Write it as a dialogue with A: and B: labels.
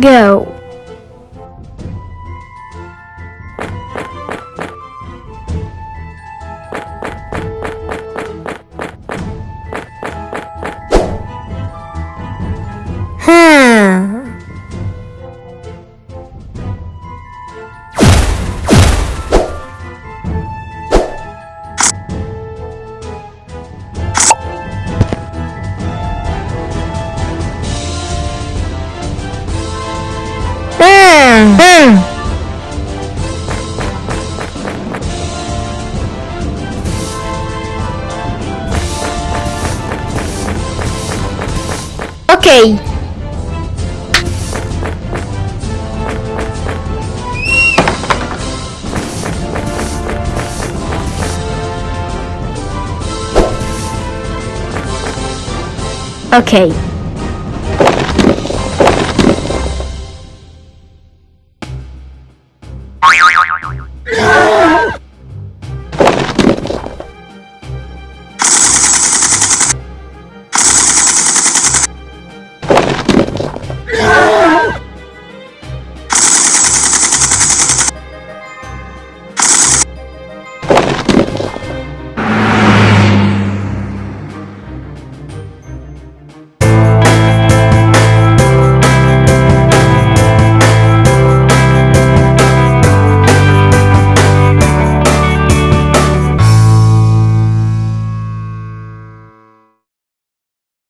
A: Go. Hmm. Okay. Okay.